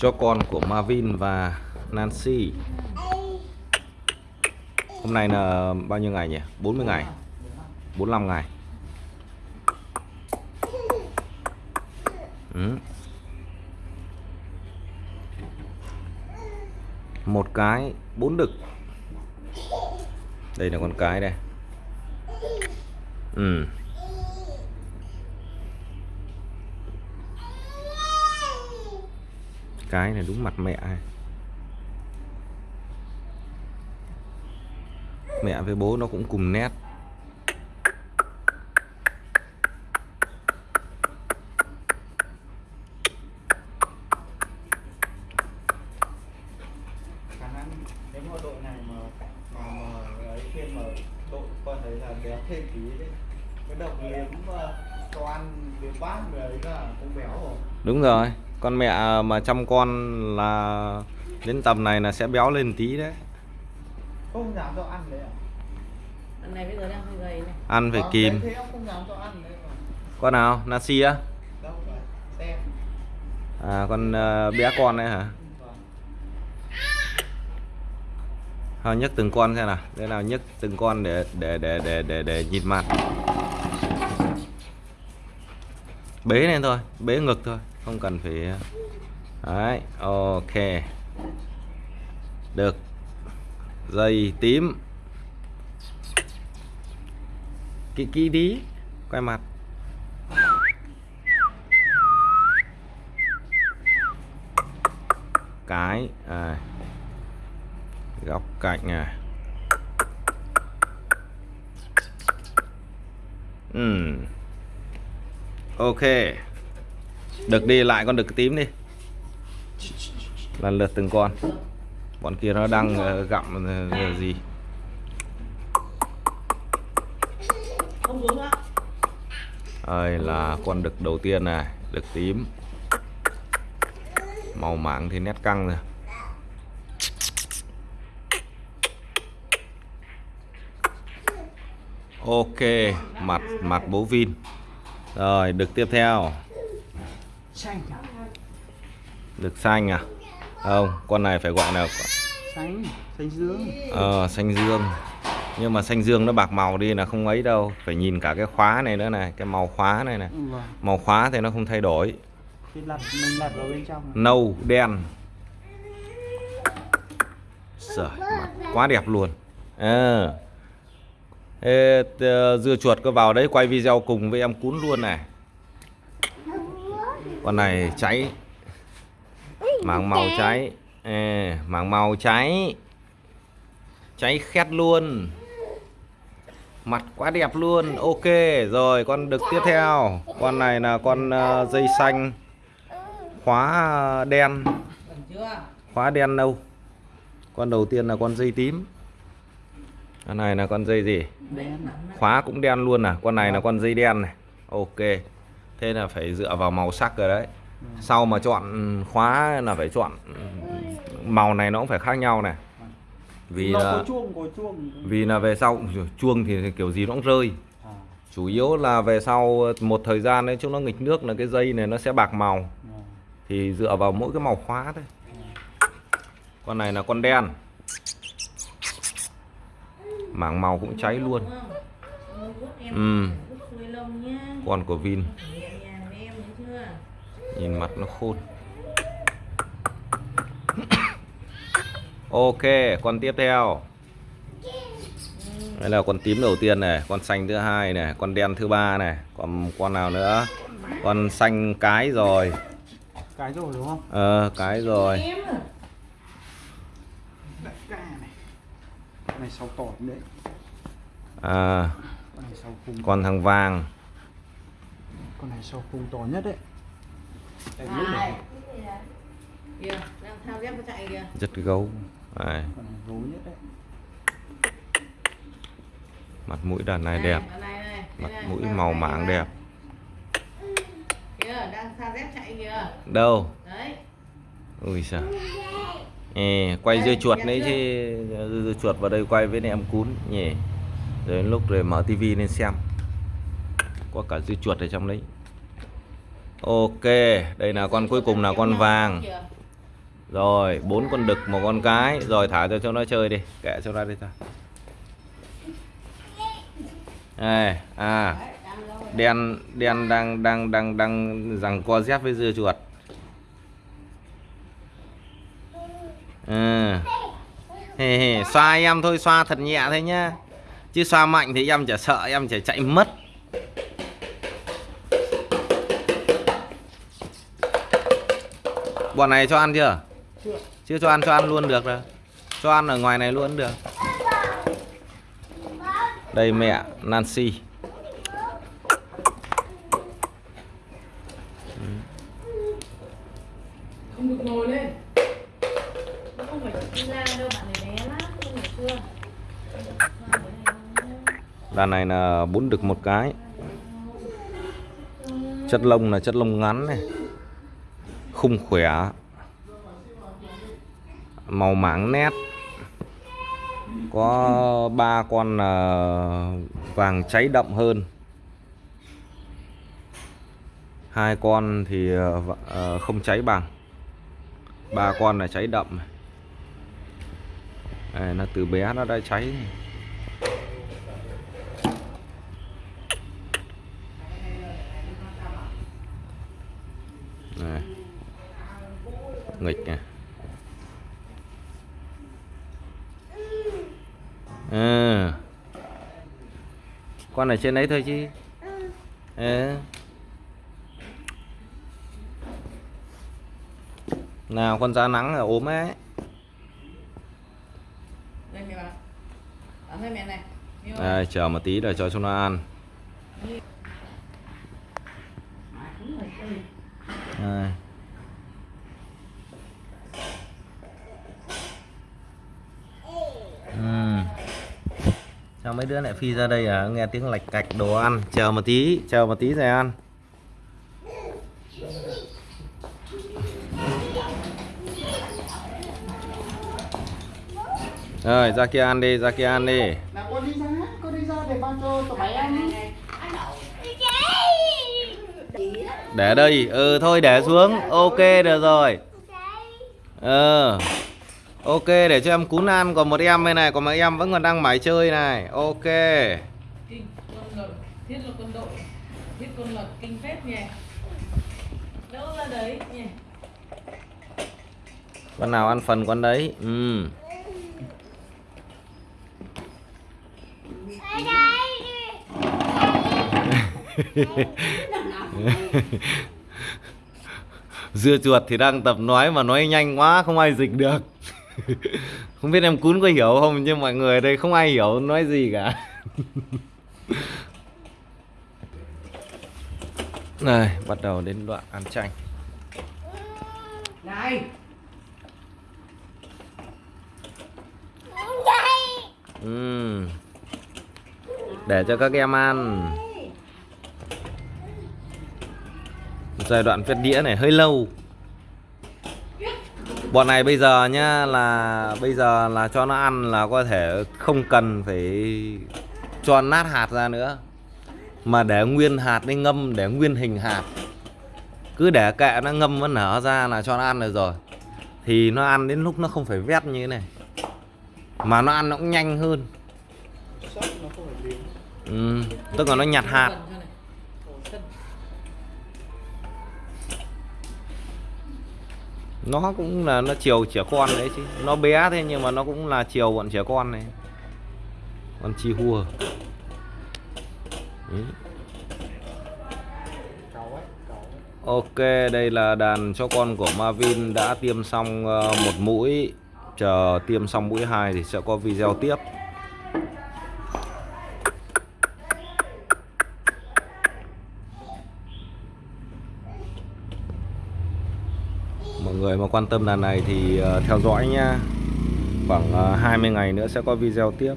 cho con của Marvin và Nancy. Hôm nay là bao nhiêu ngày nhỉ? 40 ngày. 45 ngày. Ừ. Một cái, bốn đực. Đây là con cái đây. Ừ. cái này đúng mặt mẹ này. mẹ với bố nó cũng cùng nét khả năng nếu mà đội này mà mà ấy thêm mà đội con thấy là béo thêm tí đấy cái ăn béo đúng rồi con mẹ mà chăm con là đến tầm này là sẽ béo lên tí đấy. Không dám cho ăn đấy à? Lần này bây giờ đang hơi gầy này. Ăn phải Vâng, kìm. đấy, thế ông không dám cho ăn đấy mà. Con nào? Nasi á? Đâu phải xem. À con ờ, bé con đấy hả? Vâng. Thôi nhấc từng con xem nào. Đây nào nhấc từng con để để để để để để nhìn mặt bế lên thôi bế ngực thôi không cần phải đấy ok. Được. Dây tím. Kỹ kỹ tí quay mặt. Cái à, góc cạnh này ừ. Ok được đi lại con đực tím đi. Lần lượt từng con. Bọn kia nó đang ờ, gặm ờ, gì? Đây là con đực đầu tiên này, đực tím. Màu mảng thì nét căng rồi. Ok, mặt mặt bố vin. Rồi, đực tiếp theo đực xanh à? Không con này phải gọi là xanh. Xanh dương. Ờ, xanh dương. Nhưng mà xanh dương nó bạc màu đi là không ấy đâu. Phải nhìn cả cái khóa này nữa này cái màu khóa này này. Vâng. Màu khóa thì nó không thay đổi. Lặt mình lặt vào bên trong nâu đen. Mặt quá đẹp luôn. À. Ê, t- dưa chuột có vào đấy quay video cùng với em cún luôn này con này cháy. Mảng màu cháy. Ê, mảng màu cháy. Cháy khét luôn. Mặt quá đẹp luôn. Ok rồi con đực tiếp theo. Con này là con ờ, dây xanh. Khóa đen. Khóa đen nâu con đầu tiên là con dây tím. Con này là con dây gì? Đen khóa cũng đen luôn à? Con này là con dây đen này. Ok thế là phải dựa vào màu sắc rồi đấy. Sau mà chọn khóa là phải chọn màu này nó cũng phải khác nhau này. Vì nó là có chuông có chuông. vì là về sau chuông thì kiểu gì nó cũng rơi. À, chủ yếu là về sau một thời gian đấy chúng nó nghịch nước là cái dây này nó sẽ bạc màu. À. thì dựa vào mỗi cái màu khóa thôi. Con này là con đen. Mảng màu cũng cháy luôn. Ừ. con của Vin nhìn mặt nó khôn. Ok con tiếp theo. Đây là con tím đầu tiên này con xanh thứ hai này con đen thứ ba này còn con nào nữa? Con xanh cái rồi. Cái rồi đúng không? Ờ cái rồi. Ca này. Con này sau tỏi đấy? À con này sau khung con thằng vàng. Con này sau khung to nhất đấy Rất gấu. Đây, con này gấu nhất đấy. Mặt mũi đàn này đẹp. con này này, mặt mũi màu mảng đẹp. Đâu? Đấy. Ui sao Ê, quay dưa chuột đấy chứ. Dưa, dưa chuột vào đây quay với em cún. Nhỉ. Rồi lúc rồi mở tivi lên xem. Có cả dưa chuột ở trong đấy ok, đây là con cuối cùng là con vàng. Rồi, bốn con đực, một con cái. Rồi, thả cho cho nó chơi đi. Kệ cho ra đi ta. đây à. Đen đen đang đang đang đang rằng co dép với dưa chuột. Ừ. hề hề xoa em thôi, xoa thật nhẹ thôi nhá. Chứ xoa mạnh thì em chả sợ, em chả chạy mất. Bọn này cho ăn chưa? Chưa. chưa cho ăn cho ăn luôn được rồi. Cho ăn ở ngoài này luôn được. Đây mẹ Nancy. Không được ngồi lên. Nó không phải đi ra đâu bạn này bé lắm không phải chưa? Đàn này là bốn đực một cái. Chất lông là chất lông ngắn này khung khỏe, màu mảng nét có ba con ờ, vàng cháy đậm hơn hai con thì ờ, ờ, không cháy bằng ba con là cháy đậm này. Nó từ bé nó đã cháy. Này. Nghịch này ừ. con ở trên đấy thôi chứ. Ừ. nào con da nắng là ốm ấy. Đây này. Đây, chờ một tí để cho chúng nó ăn. Đây. Sao mấy đứa lại phi ra đây à? Nghe tiếng lạch cạch đồ ăn. Chờ một tí, chờ một tí rồi ăn. Rồi, ra kia ăn đi, ra kia ăn đi. Nào con đi ra, con đi ra để bao cho tụi mày ăn. Để đây, ừ thôi để xuống. Ok được rồi. Ờ. Ok để cho em cún ăn còn một em bên này còn một em vẫn còn đang mải chơi này. Ok. kinh con lợn thiết là quân đội thiết con lợn kinh phép nhỉ đâu ra đấy nhỉ Con nào ăn phần con đấy. Ừ. Dưa chuột thì đang tập nói mà nói nhanh quá không ai dịch được. không biết em cún có hiểu không nhưng mọi người ở đây không ai hiểu nói gì cả. Này, bắt đầu đến đoạn ăn chanh. này. Để cho các em ăn. Giai đoạn vét đĩa này hơi lâu. Bọn này bây giờ nhá là bây giờ là cho nó ăn là có thể không cần phải cho nát hạt ra nữa. Mà để nguyên hạt đi ngâm để nguyên hình hạt. Cứ để kệ nó ngâm nó nở ra là cho nó ăn được rồi. Thì nó ăn đến lúc nó không phải vét như thế này. Mà nó ăn nó cũng nhanh hơn. Ừ, tức là nó nhặt hạt. Nó cũng là nó chiều trẻ con đấy chứ. Nó bé thế nhưng mà nó cũng là chiều bọn trẻ con này. Con chi hua. Đấy. Ok, đây là đàn cho con của Marvin đã tiêm xong ờ, một mũi. Chờ tiêm xong mũi 2 thì sẽ có video tiếp. Người mà quan tâm đàn này thì ờ, theo dõi nhé. Khoảng ờ, 20 ngày nữa sẽ có video tiếp.